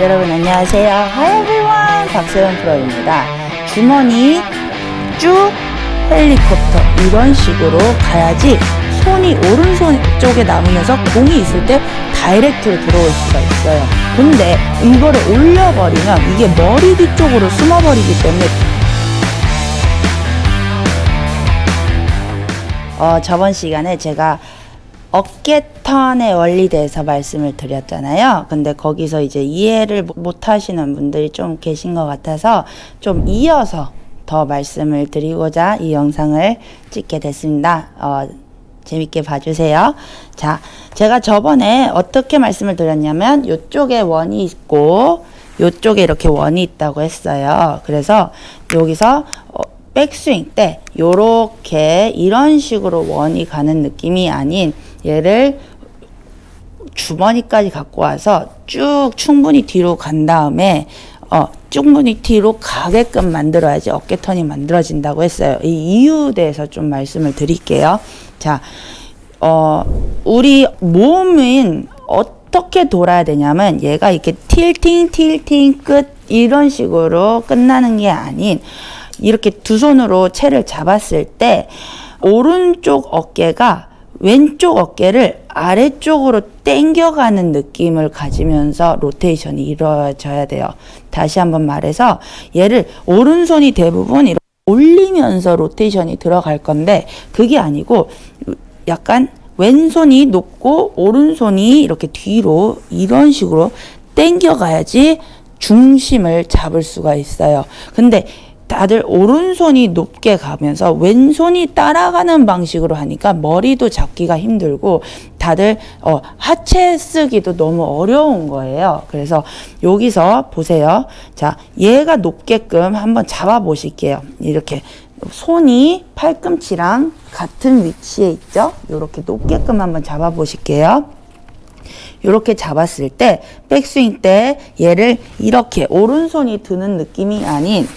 여러분 안녕하세요. Hi everyone. 박세원 프로입니다. 주머니 쭉 헬리콥터 이런 식으로 가야지 손이 오른손 쪽에 남으면서 공이 있을 때 다이렉트로 들어올 수가 있어요. 근데 이거를 올려버리면 이게 머리 뒤쪽으로 숨어버리기 때문에 어, 저번 시간에 제가 어깨 턴의 원리에 대해서 말씀을 드렸잖아요. 근데 거기서 이제 이해를 못 하시는 분들이 좀 계신 것 같아서 좀 이어서 더 말씀을 드리고자 이 영상을 찍게 됐습니다. 어, 재밌게 봐주세요. 자, 제가 저번에 어떻게 말씀을 드렸냐면 이쪽에 원이 있고 이쪽에 이렇게 원이 있다고 했어요. 그래서 여기서 어, 백스윙 때 요렇게 이런 식으로 원이 가는 느낌이 아닌 얘를 주머니까지 갖고 와서 쭉 충분히 뒤로 간 다음에 어, 충분히 뒤로 가게끔 만들어야지 어깨턴이 만들어진다고 했어요. 이 이유 대해서 좀 말씀을 드릴게요. 자, 어, 우리 몸은 어떻게 돌아야 되냐면 얘가 이렇게 틸팅, 틸팅, 끝 이런 식으로 끝나는 게 아닌 이렇게 두 손으로 채를 잡았을 때 오른쪽 어깨가 왼쪽 어깨를 아래쪽으로 당겨가는 느낌을 가지면서 로테이션이 이루어져야 돼요. 다시 한번 말해서 얘를 오른손이 대부분 이렇게 올리면서 로테이션이 들어갈 건데 그게 아니고 약간 왼손이 높고 오른손이 이렇게 뒤로 이런 식으로 당겨가야지 중심을 잡을 수가 있어요. 근데 다들 오른손이 높게 가면서 왼손이 따라가는 방식으로 하니까 머리도 잡기가 힘들고 다들 어, 하체 쓰기도 너무 어려운 거예요. 그래서 여기서 보세요. 자, 얘가 높게끔 한번 잡아 보실게요. 이렇게 손이 팔꿈치랑 같은 위치에 있죠? 이렇게 높게끔 한번 잡아 보실게요. 이렇게 잡았을 때 백스윙 때 얘를 이렇게 오른손이 드는 느낌이 아닌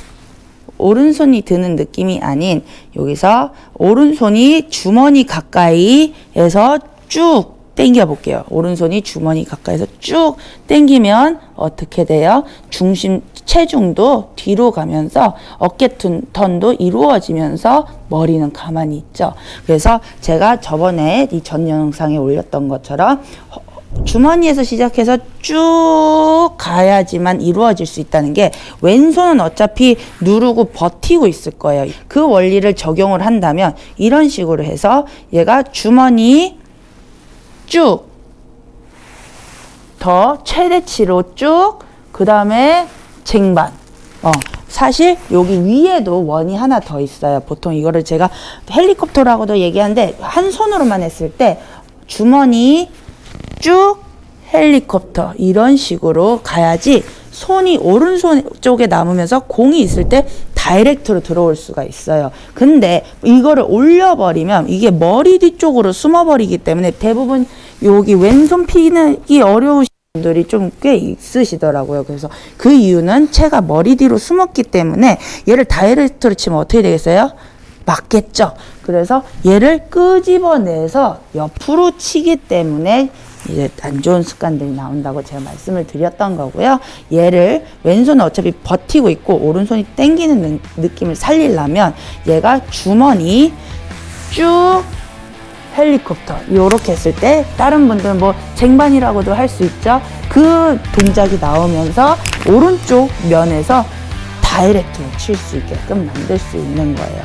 오른손이 드는 느낌이 아닌 여기서 오른손이 주머니 가까이에서 쭉 당겨 볼게요. 오른손이 주머니 가까이서 쭉 당기면 어떻게 돼요? 중심 체중도 뒤로 가면서 어깨 턴도 이루어지면서 머리는 가만히 있죠. 그래서 제가 저번에 이 전 영상에 올렸던 것처럼 주머니에서 시작해서 쭉 가야지만 이루어질 수 있다는 게 왼손은 어차피 누르고 버티고 있을 거예요. 그 원리를 적용을 한다면 이런 식으로 해서 얘가 주머니 쭉 더 최대치로 쭉 그 다음에 쟁반 어, 사실 여기 위에도 원이 하나 더 있어요. 보통 이거를 제가 헬리콥터라고도 얘기하는데 한 손으로만 했을 때 주머니 쭉 헬리콥터 이런 식으로 가야지 손이 오른손 쪽에 남으면서 공이 있을 때 다이렉트로 들어올 수가 있어요. 근데 이거를 올려버리면 이게 머리 뒤쪽으로 숨어버리기 때문에 대부분 여기 왼손 피기 어려우신 분들이 좀 꽤 있으시더라고요. 그래서 그 이유는 채가 머리 뒤로 숨었기 때문에 얘를 다이렉트로 치면 어떻게 되겠어요? 맞겠죠. 그래서 얘를 끄집어내서 옆으로 치기 때문에 이제 안 좋은 습관들이 나온다고 제가 말씀을 드렸던 거고요. 얘를 왼손은 어차피 버티고 있고 오른손이 당기는 느낌을 살리려면 얘가 주머니 쭉 헬리콥터 이렇게 했을 때 다른 분들은 뭐 쟁반이라고도 할 수 있죠. 그 동작이 나오면서 오른쪽 면에서 다이렉트로 칠 수 있게끔 만들 수 있는 거예요.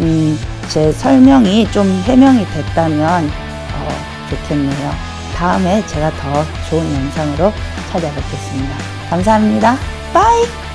음, 제 설명이 좀 해명이 됐다면 어, 좋겠네요. 다음에 제가 더 좋은 영상으로 찾아뵙겠습니다. 감사합니다. bye!